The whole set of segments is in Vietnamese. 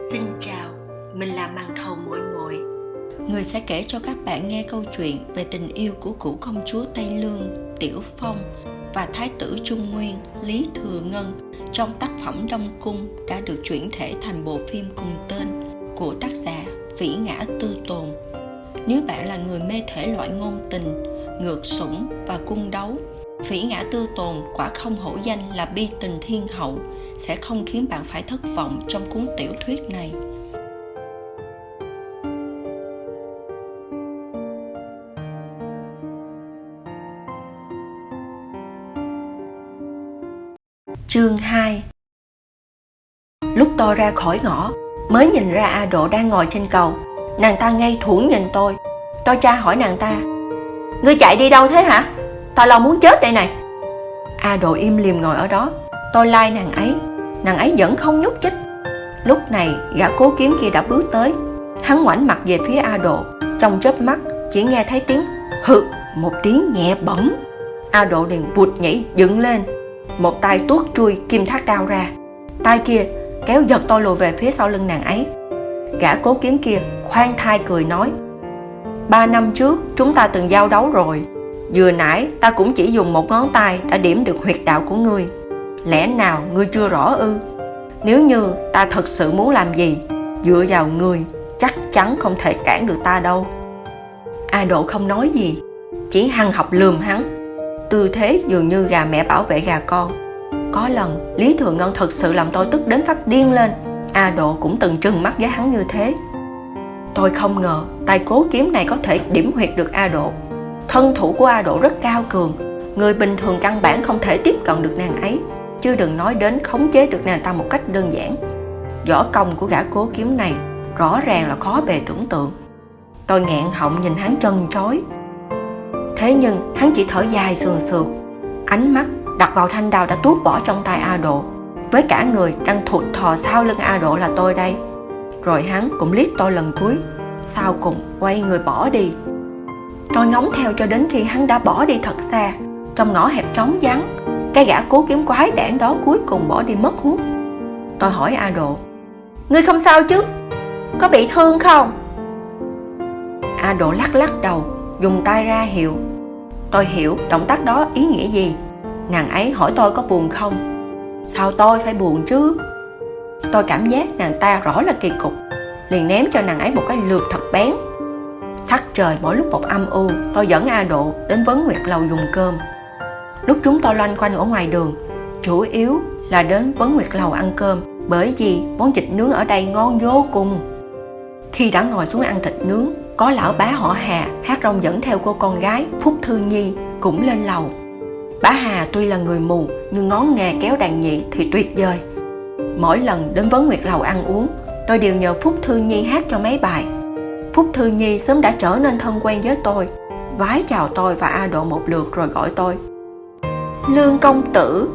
Xin chào, mình là màn thầu muội muội. Người sẽ kể cho các bạn nghe câu chuyện về tình yêu của cụ công chúa Tây Lương, Tiểu Phong và Thái tử Trung Nguyên, Lý Thừa Ngân trong tác phẩm Đông Cung đã được chuyển thể thành bộ phim cùng tên của tác giả Vĩ Ngã Tư Tồn. Nếu bạn là người mê thể loại ngôn tình, ngược sủng và cung đấu, Vĩ Ngã Tư Tồn quả không hổ danh là bi tình thiên hậu sẽ không khiến bạn phải thất vọng trong cuốn tiểu thuyết này. Chương 2 Lúc tôi ra khỏi ngõ, mới nhìn ra A Độ đang ngồi trên cầu. Nàng ta ngay thủng nhìn tôi. Tôi tra hỏi nàng ta. Ngươi chạy đi đâu thế hả? Tao lo muốn chết đây này. A Độ im liềm ngồi ở đó. Tôi lai like nàng ấy. Nàng ấy vẫn không nhúc chích. Lúc này, gã cố kiếm kia đã bước tới. Hắn ngoảnh mặt về phía A Độ. Trong chớp mắt, chỉ nghe thấy tiếng hự một tiếng nhẹ bẩn. A Độ liền vụt nhảy dựng lên một tay tuốt chui kim thác đao ra tay kia kéo giật tôi lùi về phía sau lưng nàng ấy gã cố kiếm kia khoan thai cười nói, ba năm trước, chúng ta từng giao đấu rồi vừa nãy, ta cũng chỉ dùng một ngón tay đã điểm được huyệt đạo của ngươi lẽ nào ngươi chưa rõ ư? Nếu như ta thật sự muốn làm gì, dựa vào ngươi, chắc chắn không thể cản được ta đâu. A độ không nói gì, chỉ hăng học lườm hắn. Tư thế dường như gà mẹ bảo vệ gà con. Có lần, lý thường ngân thật sự làm tôi tức đến phát điên lên. A độ cũng từng trừng mắt với hắn như thế. Tôi không ngờ tay cố kiếm này có thể điểm huyệt được a độ. Thân thủ của a độ rất cao cường. Người bình thường căn bản không thể tiếp cận được nàng ấy chứ đừng nói đến khống chế được nàng ta một cách đơn giản. Võ công của gã cố kiếm này rõ ràng là khó bề tưởng tượng. Tôi nghẹn họng nhìn hắn chân chối. Thế nhưng, hắn chỉ thở dài sườn sượt. Ánh mắt đặt vào thanh đao đã tuốt bỏ trong tay a độ với cả người đang thụt thò sau lưng a độ là tôi đây. Rồi hắn cũng liếc tôi lần cuối. Sau cùng, quay người bỏ đi. Tôi ngóng theo cho đến khi hắn đã bỏ đi thật xa. Trong ngõ hẹp trống vắng cái gã cố kiếm quái đảng đó cuối cùng bỏ đi mất hút. Tôi hỏi a độ, ngươi không sao chứ? Có bị thương không? A độ lắc lắc đầu, dùng tay ra hiệu. Tôi hiểu động tác đó ý nghĩa gì. Nàng ấy hỏi tôi có buồn không? Sao tôi phải buồn chứ? Tôi cảm giác nàng ta rõ là kỳ cục, liền ném cho nàng ấy một cái lượt thật bén. Sắc trời mỗi lúc một âm u, tôi dẫn a độ đến vấn nguyệt lầu dùng cơm lúc chúng tôi loanh quanh ở ngoài đường chủ yếu là đến vấn nguyệt lầu ăn cơm bởi vì món thịt nướng ở đây ngon vô cùng khi đã ngồi xuống ăn thịt nướng có lão bá họ Hà hát rong dẫn theo cô con gái Phúc Thư Nhi cũng lên lầu. Bá Hà tuy là người mù nhưng ngón nghề kéo đàn nhị thì tuyệt vời. Mỗi lần đến Vấn Nguyệt Lầu ăn uống, tôi đều nhờ Phúc Thư Nhi hát cho mấy bài. Phúc Thư Nhi sớm đã trở nên thân quen với tôi, vái chào tôi và A Độ một lượt rồi gọi tôi. Lương công tử.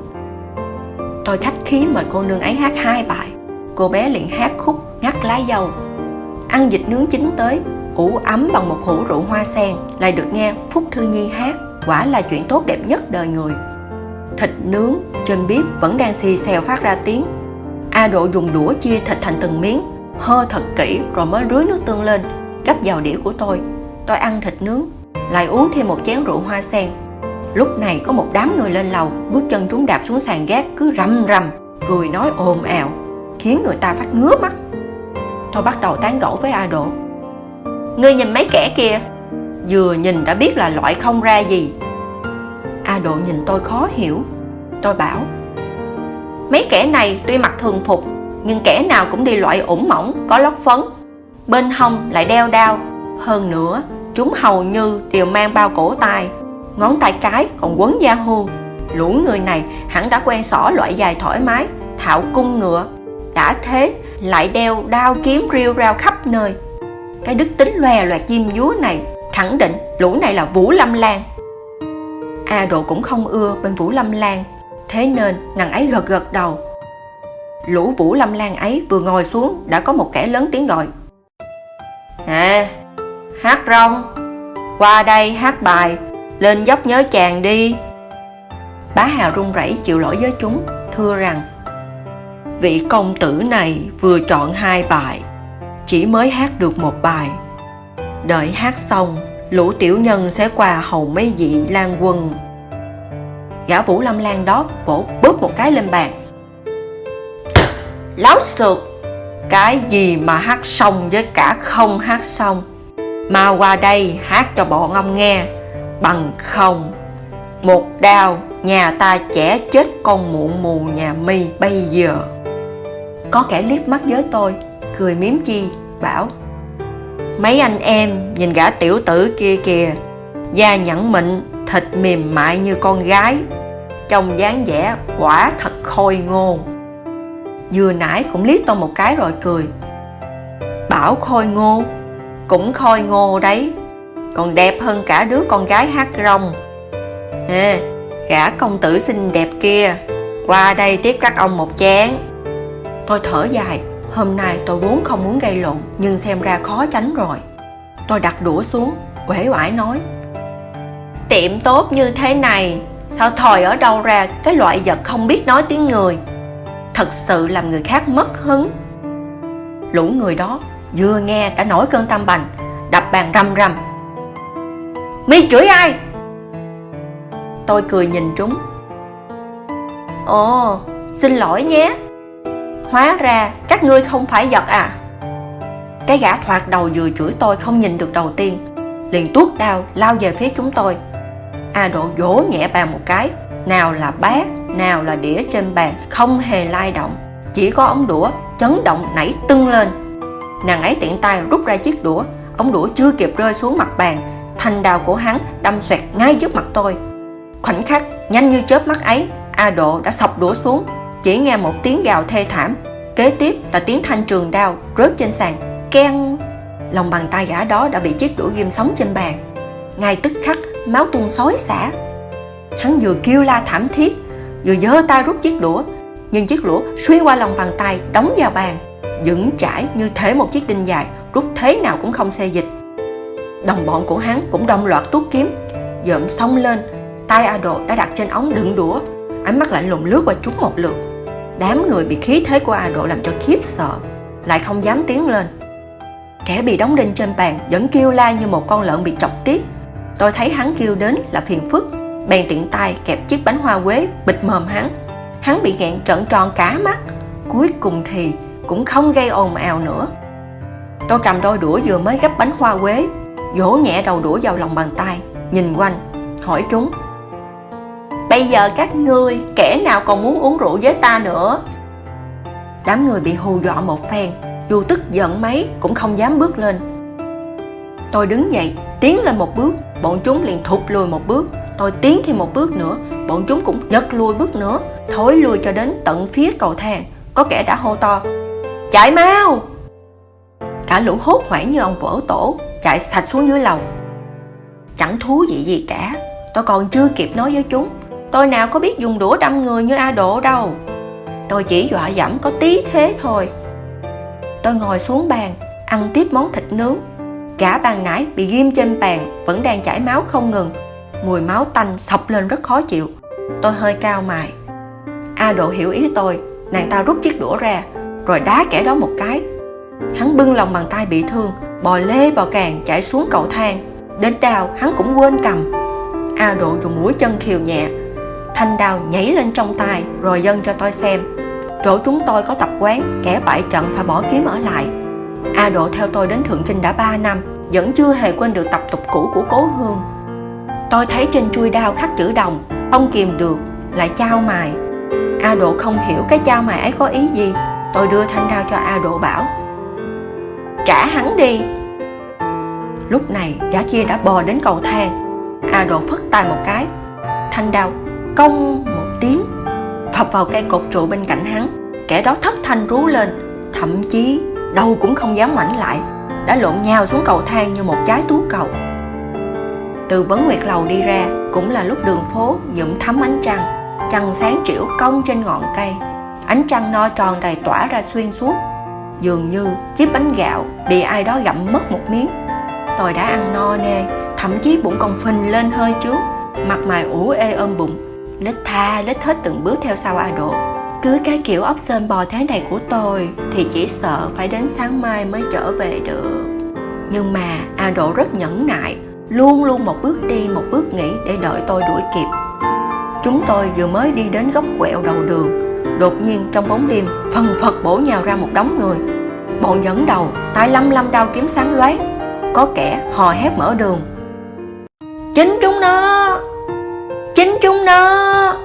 Tôi khách khí mời cô nương ấy hát hai bài. Cô bé liền hát khúc ngắt lá dầu. Ăn dịch nướng chín tới, ủ ấm bằng một hũ rượu hoa sen lại được nghe Phúc Thư Nhi hát quả là chuyện tốt đẹp nhất đời người thịt nướng trên bếp vẫn đang xì xèo phát ra tiếng A Độ dùng đũa chia thịt thành từng miếng hơ thật kỹ rồi mới rưới nước tương lên gấp vào đĩa của tôi tôi ăn thịt nướng lại uống thêm một chén rượu hoa sen lúc này có một đám người lên lầu, bước chân chúng đạp xuống sàn gác, cứ rầm rầm, cười nói ồn ào, khiến người ta phát ngứa mắt. Tôi bắt đầu tán gẫu với A Độ Ngươi nhìn mấy kẻ kia Vừa nhìn đã biết là loại không ra gì. A Độ nhìn tôi khó hiểu. Tôi bảo, Mấy kẻ này tuy mặc thường phục, Nhưng kẻ nào cũng đi loại ủng mỏng, Có lót phấn. Bên hông lại đeo đao. Hơn nữa, chúng hầu như đều mang bao cổ tay. Ngón tay cái còn quấn da hô Lũ người này hẳn đã quen xỏ loại dài thoải mái Thạo cung ngựa Đã thế lại đeo đao kiếm riêu rao khắp nơi cái đức tính loè loẹt diêm dúa này khẳng định lũ này là Vũ Lâm Lan. A Độ cũng không ưa bên Vũ Lâm Lan, thế nên nàng ấy gật gật đầu. Lũ Vũ Lâm Lan ấy vừa ngồi xuống đã có một kẻ lớn tiếng gọi. À, hát rong, qua đây hát bài, lên dốc nhớ chàng đi. Bá Hà run rẩy chịu lỗi với chúng, thưa rằng vị công tử này vừa chọn hai bài chỉ mới hát được một bài. Đợi hát xong lũ tiểu nhân sẽ qua hầu mấy vị lan quân. Gã vũ lâm lan đó vỗ bóp một cái lên bàn. Láo xược cái gì mà hát xong với cả không hát xong? Mà qua đây hát cho bọn ông nghe bằng không. Một đao, nhà ta chẻ chết con muộn mù nhà mi bây giờ. Có kẻ liếc mắt với tôi, cười miếm chi, bảo, mấy anh em nhìn gã tiểu tử kia kìa, da nhẵn mịn, thịt mềm mại như con gái, trông dáng vẻ quả thật khôi ngô. Vừa nãy cũng liếc tôi một cái rồi cười, bảo khôi ngô, cũng khôi ngô đấy còn đẹp hơn cả đứa con gái hát rong. À, gã công tử xinh đẹp kia. Qua đây tiếp các ông một chén. Tôi thở dài. Hôm nay tôi vốn không muốn gây lộn nhưng xem ra khó tránh rồi. Tôi đặt đũa xuống uể oải nói. Tiệm tốt như thế này sao thòi ở đâu ra? Cái loại vật không biết nói tiếng người. Thật sự làm người khác mất hứng. Lũ người đó vừa nghe đã nổi cơn tâm bành đập bàn rầm rầm mi chửi ai? Tôi cười nhìn chúng. Ồ, xin lỗi nhé. Hóa ra các ngươi không phải giật à? Cái gã thoạt đầu vừa chửi tôi không nhìn được đầu tiên. Liền tuốt đao, lao về phía chúng tôi. A độ vỗ nhẹ bàn một cái. Nào là bát nào là đĩa trên bàn, không hề lay động. Chỉ có ống đũa chấn động nảy tưng lên. Nàng ấy tiện tay rút ra chiếc đũa. Ống đũa chưa kịp rơi xuống mặt bàn thanh đào của hắn đâm xoẹt ngay trước mặt tôi. Khoảnh khắc nhanh như chớp mắt ấy, a độ đã sọc đũa xuống, chỉ nghe một tiếng gào thê thảm. Kế tiếp là tiếng thanh trường đao rớt trên sàn. Keng! Lòng bàn tay gã đó đã bị chiếc đũa ghim sống trên bàn. Ngay tức khắc, máu tuôn xối xả. Hắn vừa kêu la thảm thiết, vừa giơ tay rút chiếc đũa, nhưng chiếc đũa xuyên qua lòng bàn tay đóng vào bàn. Vững chãi như thế một chiếc đinh dài, rút thế nào cũng không xê dịch đồng bọn của hắn cũng đồng loạt tuốt kiếm. Dợm xông lên, tay a đồ đã đặt trên ống đựng đũa. Ánh mắt lạnh lùng lướt qua chúng một lượt. Đám người bị khí thế của a độ làm cho khiếp sợ, lại không dám tiến lên. Kẻ bị đóng đinh trên bàn vẫn kêu la như một con lợn bị chọc tiết. Tôi thấy hắn kêu đến là phiền phức. Bèn tiện tay kẹp chiếc bánh hoa quế, bịt mồm hắn. Hắn bị nghẹn trợn tròn cả mắt. Cuối cùng thì cũng không gây ồn ào nữa. Tôi cầm đôi đũa vừa mới gấp bánh hoa quế vỗ nhẹ đầu đũa vào lòng bàn tay, nhìn quanh, hỏi chúng. Bây giờ các ngươi, kẻ nào còn muốn uống rượu với ta nữa? Đám người bị hù dọa một phen, dù tức giận mấy cũng không dám bước lên. Tôi đứng dậy, tiến lên một bước, bọn chúng liền thụt lùi một bước. Tôi tiến thêm một bước nữa, bọn chúng cũng giật lùi bước nữa, thối lùi cho đến tận phía cầu thang. Có kẻ đã hô to, chạy mau! Cả lũ hốt hoảng như ông vỡ tổ chạy sạch xuống dưới lầu. Chẳng thú vị gì cả, tôi còn chưa kịp nói với chúng. Tôi nào có biết dùng đũa đâm người như a độ đâu. Tôi chỉ dọa dẫm có tí thế thôi. Tôi ngồi xuống bàn, ăn tiếp món thịt nướng. Gã bàn nãy bị ghim trên bàn, vẫn đang chảy máu không ngừng. Mùi máu tanh sọc lên rất khó chịu. Tôi hơi cao mày. A độ hiểu ý tôi, nàng ta rút chiếc đũa ra, rồi đá kẻ đó một cái. Hắn bưng lòng bàn tay bị thương bò lê, bò càng chạy xuống cầu thang. Đến đào hắn cũng quên cầm. A độ dùng mũi chân khiều nhẹ. Thanh đào nhảy lên trong tay, rồi dâng cho tôi xem. Chỗ chúng tôi có tập quán, kẻ bại trận phải bỏ kiếm ở lại. A độ theo tôi đến thượng kinh đã 3 năm, vẫn chưa hề quên được tập tục cũ của cố hương. Tôi thấy trên chui đao khắc chữ đồng, không kìm được, lại trao mài. A độ không hiểu cái trao mài ấy có ý gì. Tôi đưa thanh đao cho a độ bảo trả hắn đi. Lúc này gã kia đã bò đến cầu thang. A độ phất tay một cái. Thanh đao, cong một tiếng, phập vào cây cột trụ bên cạnh hắn. Kẻ đó thất thanh rú lên, thậm chí đầu cũng không dám ngoảnh lại, đã lộn nhào xuống cầu thang như một trái tú cầu. Từ vấn nguyệt lầu đi ra, cũng là lúc đường phố nhuộm thắm ánh trăng. Trăng sáng trĩu cong trên ngọn cây. Ánh trăng no tròn đầy tỏa ra xuyên suốt dường như chiếc bánh gạo bị ai đó gặm mất một miếng. Tôi đã ăn no nê, thậm chí bụng còn phình lên hơi trước. Mặt mày ủ ê ôm bụng. Lết tha, lết hết từng bước theo sau a độ. Cứ cái kiểu ốc sên bò thế này của tôi Thì chỉ sợ phải đến sáng mai mới trở về được. Nhưng mà A Độ rất nhẫn nại, Luôn luôn một bước đi, một bước nghỉ để đợi tôi đuổi kịp. Chúng tôi vừa mới đi đến góc quẹo đầu đường, Đột nhiên trong bóng đêm, Phần phật bổ nhào ra một đống người. Bọn dẫn đầu, tay lăm lăm đao kiếm sáng loát Có kẻ, hò hét mở đường. Chính chúng nó! Chính chúng nó!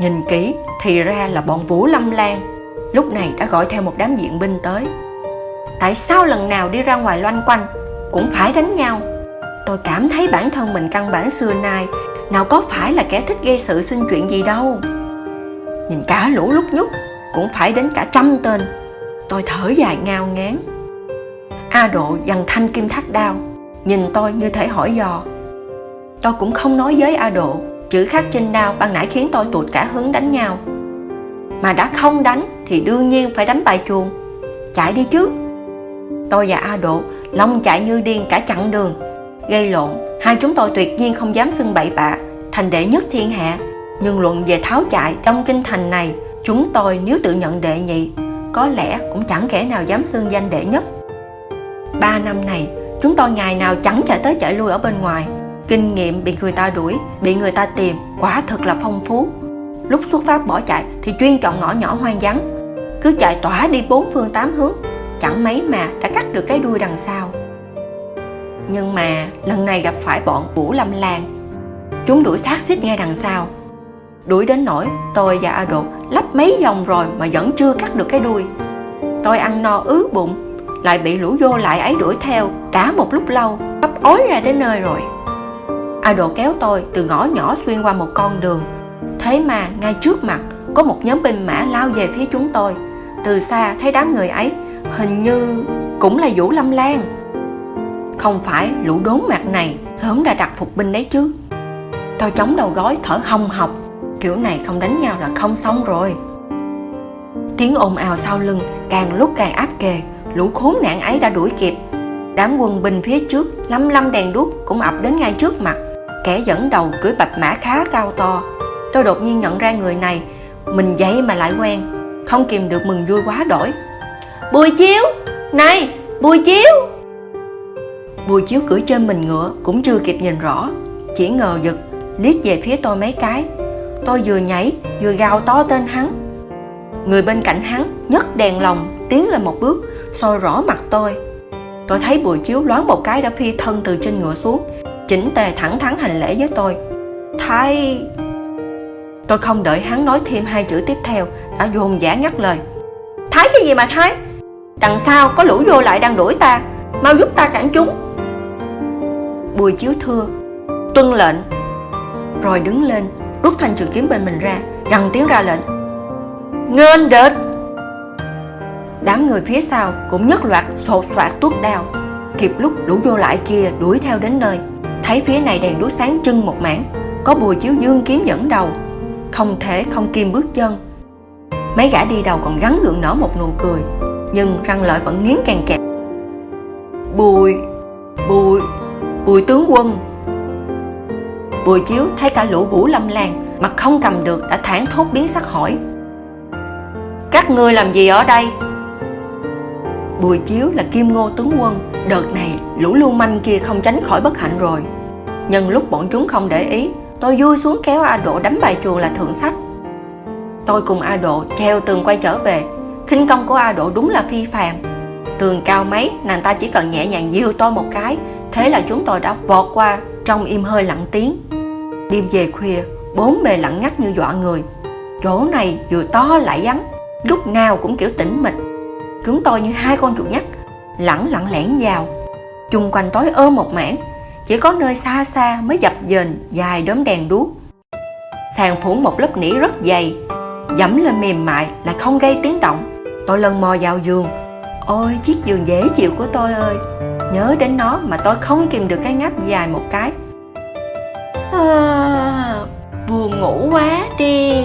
Nhìn kỹ, thì ra là bọn Vũ Lâm Lan. Lúc này đã gọi theo một đám diện binh tới. Tại sao lần nào đi ra ngoài loanh quanh, Cũng phải đánh nhau? Tôi cảm thấy bản thân mình căn bản xưa nay, Nào có phải là kẻ thích gây sự xin chuyện gì đâu. Nhìn cả lũ lúc nhúc, Cũng phải đến cả trăm tên. Tôi thở dài ngao ngán. A Độ dằn thanh kim thắt đao, Nhìn tôi như thể hỏi dò. Tôi cũng không nói với A Độ, Chữ khắc trên đao ban nãy khiến tôi tụt cả hứng đánh nhau. Mà đã không đánh thì đương nhiên phải đánh bài chuồng. Chạy đi chứ. Tôi và A Độ long chạy như điên cả chặng đường. Gây lộn, Hai chúng tôi tuyệt nhiên không dám xưng bậy bạ, Thành đệ nhất thiên hạ. Nhưng luận về tháo chạy trong kinh thành này, Chúng tôi nếu tự nhận đệ nhị có lẽ cũng chẳng kẻ nào dám xưng danh đệ nhất Ba năm này Chúng tôi ngày nào chẳng chạy tới chạy lui ở bên ngoài Kinh nghiệm bị người ta đuổi, bị người ta tìm quả thật là phong phú. Lúc xuất phát bỏ chạy thì chuyên chọn ngõ nhỏ hoang vắng, cứ chạy tỏa đi bốn phương tám hướng, chẳng mấy mà đã cắt được cái đuôi đằng sau. Nhưng mà lần này gặp phải bọn Vũ Lâm Lan, chúng đuổi sát xích ngay đằng sau. Đuổi đến nỗi tôi và A Đột lách mấy vòng rồi mà vẫn chưa cắt được cái đuôi. Tôi ăn no ứ bụng, lại bị lũ vô lại ấy đuổi theo cả một lúc lâu, sắp ối ra đến nơi rồi. A Đột kéo tôi từ ngõ nhỏ xuyên qua một con đường Thế mà ngay trước mặt có một nhóm binh mã lao về phía chúng tôi Từ xa thấy đám người ấy hình như cũng là Vũ Lâm Lan Không phải lũ đốn mặt này sớm đã đặt phục binh đấy chứ Tôi chống đầu gói thở hồng hộc Kiểu này không đánh nhau là không xong rồi. Tiếng ồn ào sau lưng, càng lúc càng áp kề, Lũ khốn nạn ấy đã đuổi kịp. Đám quân binh phía trước, lăm lăm đèn đuốc cũng ập đến ngay trước mặt. Kẻ dẫn đầu cưỡi bạch mã khá cao to. Tôi đột nhiên nhận ra người này, Mình vậy mà lại quen, Không kìm được mừng vui quá đổi. Bùi chiếu! Này, bùi chiếu! Bùi chiếu cưỡi trên mình ngựa Cũng chưa kịp nhìn rõ, Chỉ ngờ giật, liếc về phía tôi mấy cái. Tôi vừa nhảy, vừa gào to tên hắn. Người bên cạnh hắn nhấc đèn lồng, Tiến lên một bước, soi rõ mặt tôi. Tôi thấy bùi chiếu loáng một cái đã phi thân từ trên ngựa xuống, chỉnh tề thẳng thắn hành lễ với tôi. Thái tôi không đợi hắn nói thêm hai chữ tiếp theo, đã dồn dã ngắt lời. Thái cái gì mà thái? Đằng sau có lũ vô lại đang đuổi ta, mau giúp ta cản chúng. Bùi chiếu thưa, tuân lệnh. Rồi đứng lên rút thanh trường kiếm bên mình ra, gằn tiếng ra lệnh. Nghênh địch đám người phía sau cũng nhất loạt sột soạt tuốt đao. Kịp lúc lũ vô lại kia đuổi theo đến nơi, thấy phía này đèn đuốc sáng trưng một mảng, có bùi chiếu dương kiếm dẫn đầu. Không thể không kim bước chân. Mấy gã đi đầu còn gắn gượng nở một nụ cười, nhưng răng lợi vẫn nghiến càng kẹt. Bùi bùi bùi tướng quân! Bùi chiếu thấy cả lũ vũ lâm lan mặt không cầm được đã thản thốt biến sắc hỏi. Các ngươi làm gì ở đây? Bùi chiếu là kim ngô tướng quân, đợt này lũ lưu manh kia không tránh khỏi bất hạnh rồi. Nhân lúc bọn chúng không để ý, tôi vui xuống kéo a độ đánh bài chuồng là thượng sách. Tôi cùng a độ treo tường quay trở về, khinh công của a độ đúng là phi phàm. Tường cao mấy, nàng ta chỉ cần nhẹ nhàng diêu tôi một cái thế là chúng tôi đã vọt qua trong im hơi lặng tiếng. Đêm về khuya, bốn bề lặng ngắt như dọa người. Chỗ này vừa to lại vắng, lúc nào cũng kiểu tĩnh mịch. Chúng tôi như hai con chuột nhắt, lẳng lặng lẻn vào. Chung quanh tối ôm một mảng, chỉ có nơi xa xa mới dập dềnh dài đốm đèn đuốc. Sàn phủ một lớp nỉ rất dày, dẫm lên mềm mại là không gây tiếng động. Tôi lần mò vào giường. Ôi, chiếc giường dễ chịu của tôi ơi nhớ đến nó mà tôi không kìm được cái ngáp dài một cái. À, buồn ngủ quá đi.